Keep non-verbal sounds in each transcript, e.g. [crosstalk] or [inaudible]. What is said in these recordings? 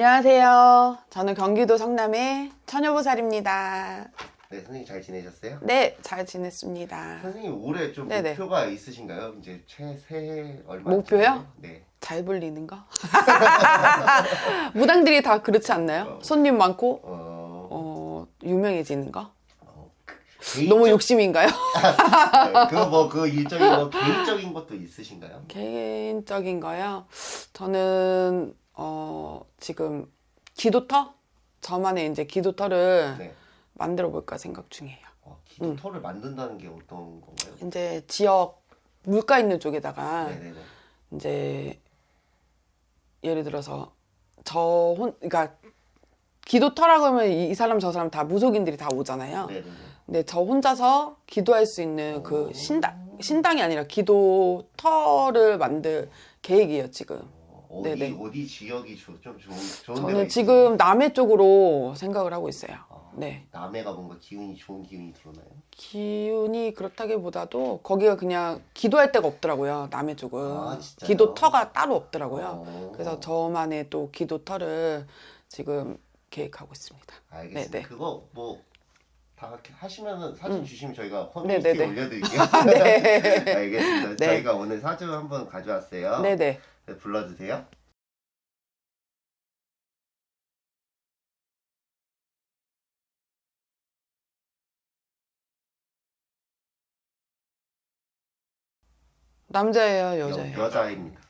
안녕하세요. 저는 경기도 성남의 처녀보살입니다. 네, 선생님 잘 지내셨어요? 네, 잘 지냈습니다. 선생님 올해 좀 네네. 목표가 있으신가요? 이제 최 새해 얼마? 목표요? 네. 잘 불리는 거? [laughs] 무당들이 다 그렇지 않나요? 손님 많고, 어, 어, 유명해지는 거? 어 너무 욕심인가요? 그뭐 그 일적인 뭐 개인적인 것도 있으신가요? [laughs] 개인적인 거요? 저는, 어, 지금 기도터? 저만의 이제 기도터를 네. 만들어 볼까 생각 중이에요. 어, 기도터를 만든다는 게 어떤 건가요? 이제 지역 물가 있는 쪽에다가 네네네. 이제 예를 들어서 저 혼, 그러니까 기도터라고 하면 이, 이 사람 저 사람 다 무속인들이 다 오잖아요. 네네네. 근데 저 혼자서 기도할 수 있는 그 신당 신당이 아니라 기도터를 만들 계획이에요 지금. 어, 어디 네네. 어디 지역이 조- 좀 좋은 좋은 저는? 지금 남해 쪽으로 생각을 하고 있어요. 아, 네. 남해가 뭔가 기운이 좋은 기운이 들어나요? 기운이 그렇다기보다도 거기가 그냥 기도할 데가 없더라고요. 남해 쪽은 아? 기도터가 따로 없더라고요. 어. 그래서 저만의 또 기도터를 지금 계획하고 있습니다. 알겠습니다. 네네. 그거 뭐다 하시면은 사진 음. 주시면 저희가 홈페이지에 네네네. 올려드릴게요. [laughs] 네. [laughs] 알겠습니다. 네. 저희가 오늘 사주 한번 가져왔어요. 네네. 네, 불러주세요. 남자예요, 여, 여자예요? 여자입니다.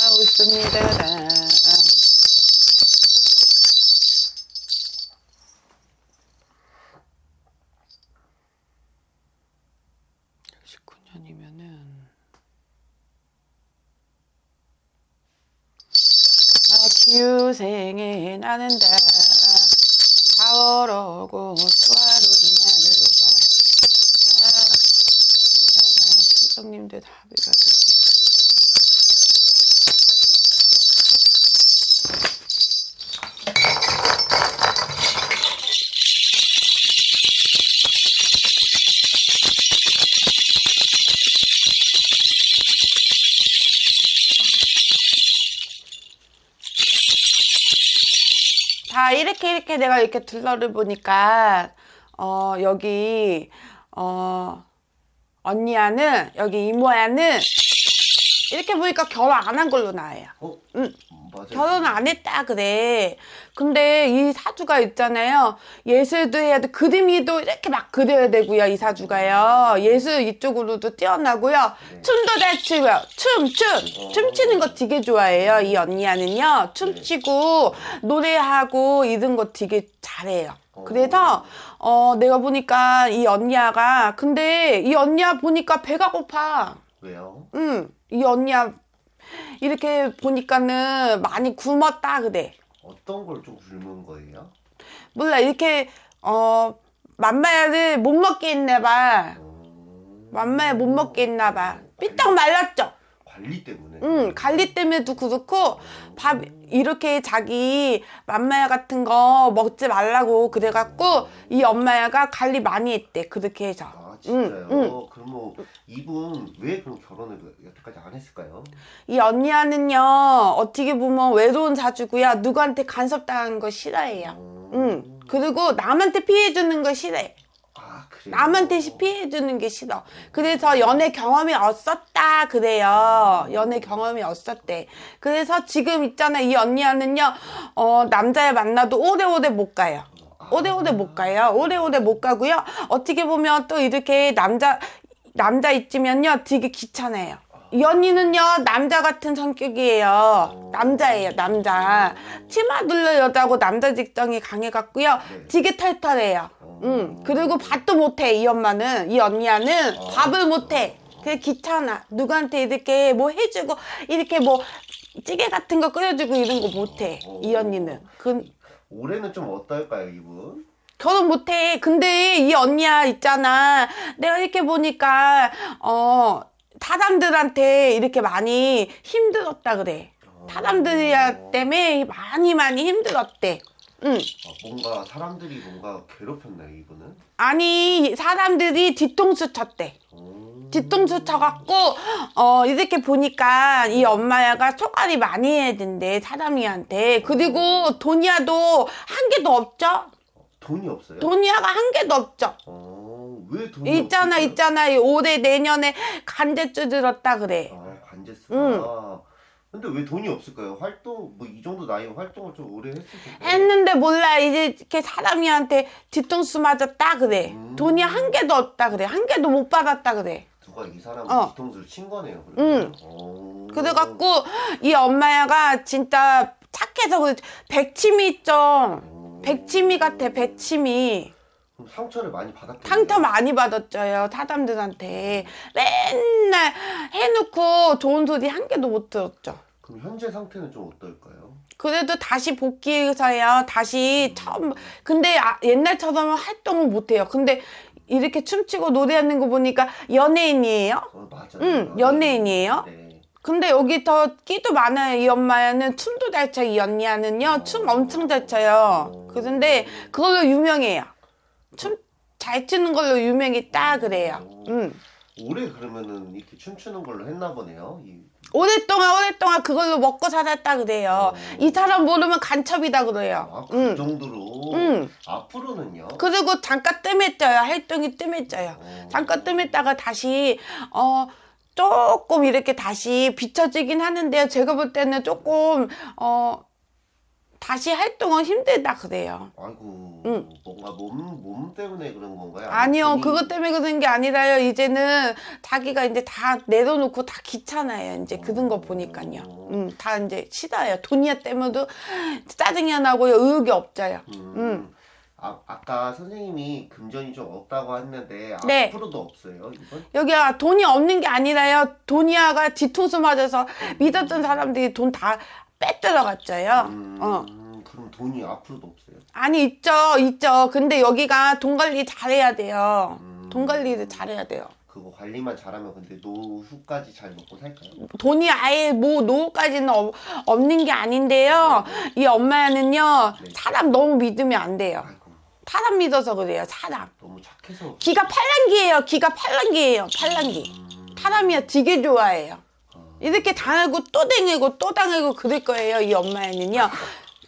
아, 웃습니다. (19년이면은) 아 기우생에 나는다 사월오고 다 이렇게 이렇게 내가 이렇게 둘러를 보니까 어 여기 어 언니야는 여기 이모야는 이렇게 보니까 결혼 안 한 걸로 나와요. 어? 응. 맞아요. 결혼 안 했다 그래. 근데 이 사주가 있잖아요. 예술도 해야 돼. 그림이도 이렇게 막 그려야 되고요. 이 사주가요. 예술 이쪽으로도 뛰어나고요. 네. 춤도 잘 추고요. 춤, 춤. 춤추는 거 되게 좋아해요. 이 언니야는요. 춤추고 노래하고 이런 거 되게 잘해요. 그래서 어 내가 보니까 이 언니야가 근데 이 언니야 보니까 배가 고파. 왜요? 응, 이 언니야 이렇게 보니까는 많이 굶었다 그래. 어떤 걸 좀 굶은 거예요? 몰라 이렇게 어 맘마야를 못 먹게 했나 봐. 음, 맘마야 못 먹게 했나 봐. 삐딱 말랐죠. 관리 때문에. 응, 관리 때문에도 그렇고 밥 이렇게 자기 맘마야 같은 거 먹지 말라고 그래갖고 이 엄마야가 관리 많이 했대. 그렇게 해서. 아 진짜요? 응, 응. 그럼 뭐 이분 왜 그럼 결혼을 여태까지 안 했을까요? 이 언니야는요 어떻게 보면 외로운 사주고요 누구한테 간섭당하는 거 싫어해요. 음. 응. 그리고 남한테 피해주는 거 싫어해. 아? 남한테 피해주는 게 싫어. 그래서 연애 경험이 없었다 그래요. 연애 경험이 없었대. 그래서 지금 있잖아 이 언니야는요 어 남자를 만나도 오래오래 못 가요. 오래오래 못 가요. 오래오래 못 가고요. 어떻게 보면 또 이렇게 남자 남자 있지면요 되게 귀찮아요. 이 언니는요 남자 같은 성격이에요. 남자예요 남자. 치마 둘러 여자고 남자 직성이 강해갖고요. 네. 되게 털털해요. 응. 그리고 밥도 못해 이 엄마는 이 언니야는 밥을 못해. 그게 귀찮아. 누구한테 이렇게 뭐 해주고 이렇게 뭐 찌개 같은 거 끓여주고 이런 거 못해. 이 언니는. 그 올해는 좀 어떨까요 이분? 결혼 못해. 근데 이 언니야 있잖아. 내가 이렇게 보니까 어 사람들한테 이렇게 많이 힘들었다 그래. 사람들 때문에 많이 많이 힘들었대. 응. 아, 뭔가 사람들이 뭔가 괴롭혔나요 이분은? 아니 사람들이 뒤통수 쳤대. 오. 뒤통수 쳐갖고 어 이렇게 보니까 이 엄마야가 소갈이 많이 해야 된대 사람이한테 그리고 돈이야도 한 개도 없죠 돈이 없어요? 돈이야가 한 개도 없죠 어, 왜 돈이 있잖아 없을까요? 있잖아 올해 내년에 간제주 들었다 그래 아 관제수가. 응. 근데 왜 돈이 없을까요? 활동 뭐 이 정도 나이 활동을 좀 오래 했을 텐데. 했는데 몰라 이제 이렇게 사람이한테 뒤통수 맞았다 그래 음. 돈이 한 개도 없다 그래 한 개도 못 받았다 그래 누가 이 사람 어. 뒤통수를 친 거네요. 응. 오. 그래갖고 이 엄마야가 진짜 착해서 그래 백치미 있죠 오. 백치미 같아 백치미 상처를 많이 받았겠네요. 상처 많이 받았죠요 사람들한테 맨날 해놓고 좋은 소리 한 개도 못 들었죠 그럼 현재 상태는 좀 어떨까요? 그래도 다시 복귀해서요 다시 처음 근데 아, 옛날처럼 활동을 못해요 근데 이렇게 춤추고 노래하는 거 보니까 연예인이에요 어, 맞아요. 응, 연예인이에요? 네. 근데 여기 더 끼도 많아요 이 엄마는 춤도 잘춰이 언니야는요 춤 엄청 잘 춰요 그런데 그걸로 유명해요 춤 잘 추는 걸로 유명했다 그래요 응. 올해 그러면은 이렇게 춤추는 걸로 했나 보네요. 이, 오랫동안 오랫동안 그걸로 먹고 살았다 그래요. 어. 이 사람 모르면 간첩이다 아, 그래요. 그 응. 정도로 응. 앞으로는요. 그리고 잠깐 뜸했져요. 활동이 뜸했져요. 어. 잠깐 뜸했다가 다시 어 조금 이렇게 다시 비춰지긴 하는데요. 제가 볼 때는 조금 어 다시 활동은 힘들다 그래요. 아이고 응. 뭔가 몸, 몸 때문에 그런 건가요? 아니요, 본인- 그것 때문에 그런 게 아니라요. 이제는 자기가 이제 다 내려놓고 다 귀찮아요. 이제 그런 거 보니까요. 음, 다 이제 싫어요. 돈이야 때문에도 짜증이 나고요. 의욕이 없어요. 음. 음. 아, 아까 선생님이 금전이 좀 없다고 했는데 네. 앞으로도 없어요 이번? 여기가 돈이 없는 게 아니라요. 돈이야가 뒤통수 맞아서 믿었던 사람들이 돈 다 빼 들어갔죠요. 음, 어. 그럼 돈이 앞으로도 없어요? 아니, 있죠, 있죠. 근데 여기가 돈 관리 잘해야 돼요. 음. 돈 관리를 잘해야 돼요. 그거 관리만 잘하면 근데 노후까지 잘 먹고 살까요? 돈이 아예 뭐 노후까지는 없- 없는 게 아닌데요. 이 엄마는요, 네. 사람 너무 믿으면 안 돼요. 아이고 사람 믿어서 그래요, 사람. 너무 착해서 기가 팔랑기예요, 기가 팔랑기예요, 팔랑기. 음, 사람이야 되게 좋아해요. 어. 이렇게 당하고 또 당하고 또 당하고 그럴 거예요, 이 엄마는요.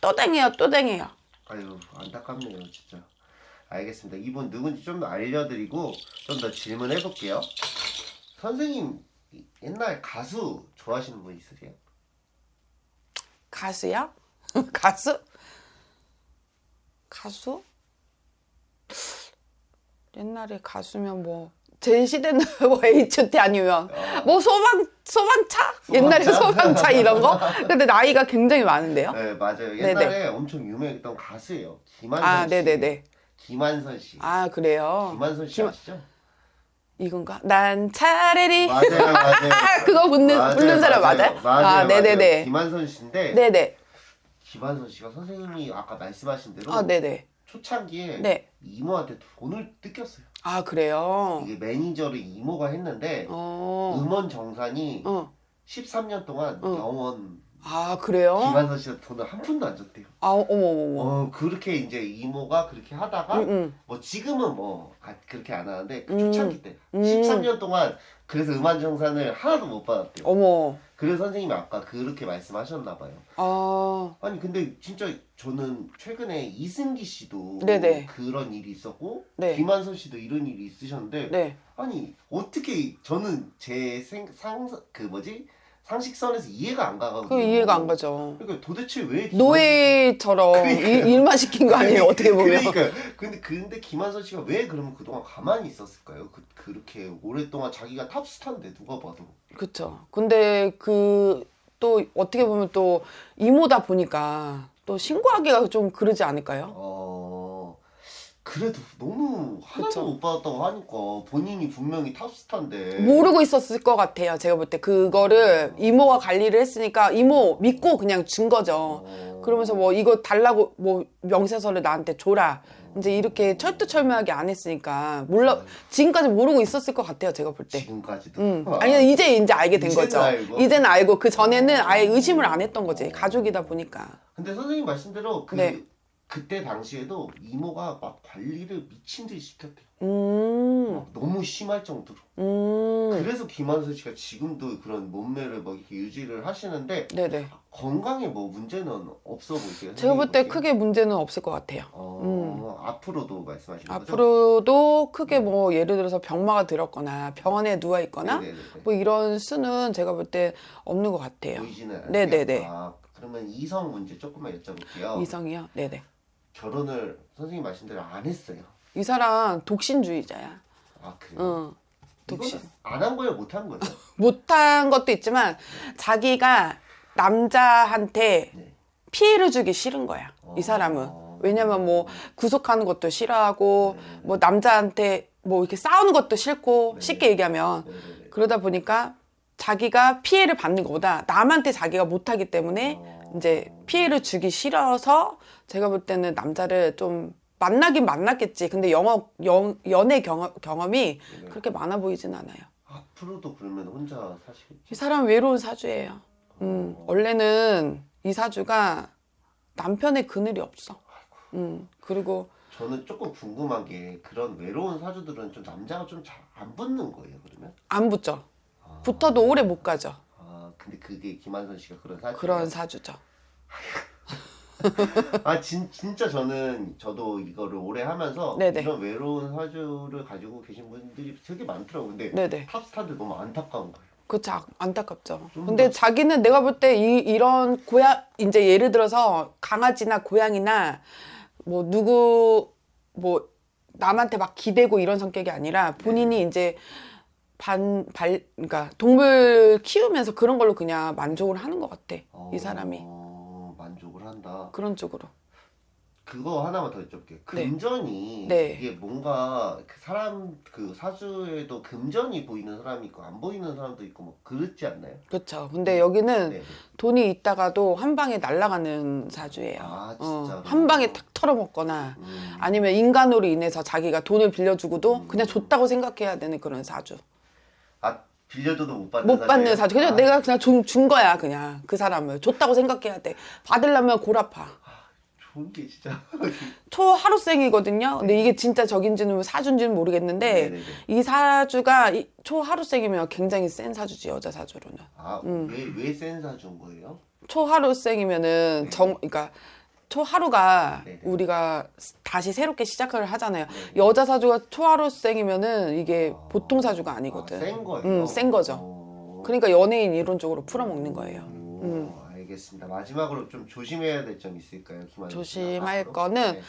또 당해요, 또 당해요. 아유 안타깝네요 진짜 알겠습니다 이분 누군지 좀더 알려드리고 좀 더 질문해 볼게요 선생님 옛날 가수 좋아하시는 분 있으세요? 가수요? [laughs] 가수? 가수? 옛날에 가수면 뭐, 제 시대는 뭐 H.O.T 아니면 뭐 소방, 소방차? 옛날에 소방차 이런 거? 근데 나이가 굉장히 많은데요? 네 맞아요 옛날에 엄청 유명했던 가수예요 김한선 아, 씨 네네네. 김한선 씨 아, 그래요? 김한선 씨 김- 아시죠? 이건가? 난 차라리. 맞아요 맞아요 [laughs] 그거 부르는, 맞아요, 부르는 사람 맞아요? 맞아요, 아, 맞아요. 네네네. 김한선 씨인데 네네. 김한선 씨가 선생님이 아까 말씀하신 대로 아, 네네. 초창기에 네. 이모한테 돈을 뜯겼어요. 아, 그래요? 이게 매니저를 이모가 했는데 어. 음원 정산이 어. 13년 동안 어. 영원 아, 그래요? 김한선 씨가 돈을 한 푼도 안 줬대요. 아, 어머, 어머. 어 그렇게 이제 이모가 그렇게 하다가 응, 응. 뭐 지금은 뭐 아, 그렇게 안 하는데 그 음. 초창기 때 음. 13년 동안 그래서 음원 정산을 하나도 못 받았대요. 어머. 그래서 선생님이 아까 그렇게 말씀하셨나 봐요. 아, 아니 근데 진짜 저는 최근에 이승기 씨도 네네. 그런 일이 있었고 네. 김한선 씨도 이런 일이 있으셨는데 네. 아니 어떻게 저는 제상그 뭐지 상식선에서 이해가 안 가거든요. 그 이해가 안 가죠. 그러니까 도대체 왜 김한선- 노예처럼 그러니까요. 일, 일만 시킨 거 아니에요, 어떻게 보면. 그러니까 근데 근데 김한선 씨가 왜 그러면 그동안 가만히 있었을까요? 그 그렇게 오랫동안 자기가 탑스타인데 누가 봐도 그쵸. 근데 그, 또 어떻게 보면 또 이모다 보니까 또 신고하기가 좀 그러지 않을까요? 어 그래도 너무 하나도 그쵸. 못 받았다고 하니까 본인이 분명히 탑스타인데 모르고 있었을 것 같아요. 제가 볼 때 그거를 이모가 관리를 했으니까 이모 믿고 그냥 준 거죠. 어. 그러면서 뭐 이거 달라고 뭐 명세서를 나한테 줘라. 이제 이렇게 철두철미하게 안 했으니까 몰라 지금까지 모르고 있었을 것 같아요. 제가 볼 때. 지금까지도 음. 아, 아니 이제 이제 알게 된 이제는 거죠. 알고. 이제는 알고 그 전에는 아예 의심을 안 했던 거지. 가족이다 보니까. 근데 선생님 말씀대로 그 네. 그때 당시에도 이모가 막 관리를 미친 듯이 시켰대요. 음, 막 너무 심할 정도로. 음, 그래서 김한선 씨가 지금도 그런 몸매를 막 이렇게 유지를 하시는데 네네. 건강에 뭐 문제는 없어 보이세요? 제가 볼 때 크게 문제는 없을 것 같아요. 어, 앞으로도 말씀하시는 거죠? 앞으로도 크게 뭐 예를 들어서 병마가 들었거나 병원에 누워 있거나 네네네. 뭐 이런 수는 제가 볼 때 없는 것 같아요. 보이지는 않아요. 네네네. 아, 그러면 이성 문제 조금만 여쭤볼게요. 이성이요? 네네. 결혼을 선생님 말씀 대로 안 했어요. 이 사람 독신주의자야. 아 그래요? 응. 독신. 안한 거예요, 못 한 거예요? [laughs] 못한 것도 있지만 자기가 남자한테 네. 피해를 주기 싫은 거야. 어. 이 사람은. 왜냐면 뭐 구속하는 것도 싫어하고 뭐 남자한테 뭐 이렇게 싸우는 것도 싫고 네. 쉽게 얘기하면 네네네. 그러다 보니까 자기가 피해를 받는 것보다 남한테 자기가 못하기 때문에 어. 이제 피해를 주기 싫어서 제가 볼 때는 남자를 좀 만나긴 만났겠지. 근데 영어, 영, 연애 경험, 경험이 네네. 그렇게 많아 보이진 않아요. 앞으로도 그러면 혼자 사시겠죠? 이 사람 외로운 사주예요. 음, 어. 원래는 이 사주가 남편의 그늘이 없어. 음, 그리고 저는 조금 궁금한 게 그런 외로운 사주들은 좀 남자가 좀 잘 안 붙는 거예요, 그러면? 안 붙죠. 아. 붙어도 오래 못 가죠. 아, 근데 그게 김한선 씨가 그런 사주. 그런 사주죠. [laughs] 아, 진, 진짜 저는 저도 이거를 오래 하면서 네네. 이런 외로운 사주를 가지고 계신 분들이 되게 많더라고요. 근데 네네. 탑스타들 너무 안타까운 거예요. 그쵸. 아- 안타깝죠. 좀 근데 더- 자기는 내가 볼때 이, 이런 고양, 이제 예를 들어서 강아지나 고양이나 뭐 누구, 뭐 남한테 막 기대고 이런 성격이 아니라 본인이 이제 반, 발, 그러니까 동물 키우면서 그런 걸로 그냥 만족을 하는 것 같아. 이 사람이. 어, 만족을 한다. 그런 쪽으로. 그거 하나만 더 여쭤볼게요. 금전이 네. 이게 뭔가 그 사람 그 사주에도 금전이 보이는 사람이 있고 안 보이는 사람도 있고 뭐 그렇지 않나요? 그렇죠. 근데 여기는 네. 돈이 있다가도 한 방에 날아가는 사주예요. 아, 어? 한 방에 탁 털어먹거나 음. 아니면 인간으로 인해서 자기가 돈을 빌려주고도 음. 그냥 줬다고 생각해야 되는 그런 사주. 아 빌려줘도 못 받는 못 받는 사주. 그냥 아, 내가 그냥 준, 준 거야, 그냥 그 사람을. 줬다고 생각해야 돼. 받으려면 골 아파. 좋은 게 진짜. [laughs] 초 하루생이거든요. 근데 이게 진짜 적인지는 사주인지는 모르겠는데 네네네. 이 사주가 이 초 하루생이면 굉장히 센 사주지 여자 사주로는. 음. 아왜왜 센 사주인 거예요? 초 하루생이면은 정 그러니까 초하루가 네. 우리가 다시 새롭게 시작을 하잖아요. 네. 여자 사주가 초하루생이면은 이게 아. 보통 사주가 아니거든. 아, 센 거예요. 음, 센 거죠. 어. 그러니까 연예인 이론적으로 풀어먹는 거예요. 오, 음. 알겠습니다. 마지막으로 좀 조심해야 될 점 있을까요, 씨가? 조심할 앞으로? 거는 네.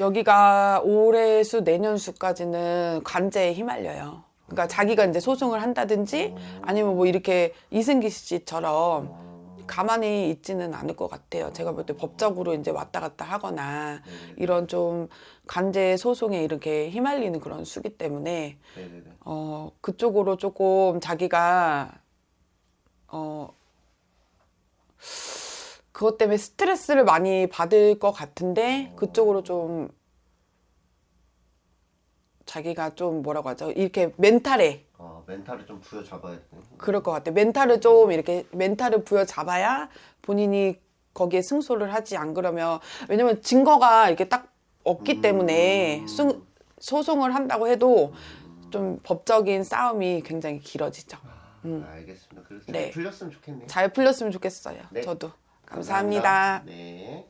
여기가 올해 수 내년 수까지는 관제에 휘말려요. 그러니까 자기가 이제 소송을 한다든지 아니면 뭐 이렇게 이승기 씨처럼 어, 가만히 있지는 않을 것 같아요. 제가 볼 때 법적으로 이제 왔다 갔다 하거나 네네네. 이런 좀 관제 소송에 이렇게 휘말리는 그런 수기 때문에. 어 그쪽으로 조금 자기가 어 그것 때문에 스트레스를 많이 받을 것 같은데 그쪽으로 좀 자기가 좀 뭐라고 하죠 이렇게 멘탈에 어, 멘탈을 좀 부여 잡아야 되네. 그럴 것 같아 멘탈을 좀 이렇게 멘탈을 부여 잡아야 본인이 거기에 승소를 하지 안 그러면 왜냐면 증거가 이렇게 딱 없기 음. 때문에 승, 소송을 한다고 해도 좀 법적인 싸움이 굉장히 길어지죠. 아, 알겠습니다. 그래서 네. 잘 풀렸으면 좋겠네요. 잘 풀렸으면 좋겠어요. 네. 저도 감사합니다. 네.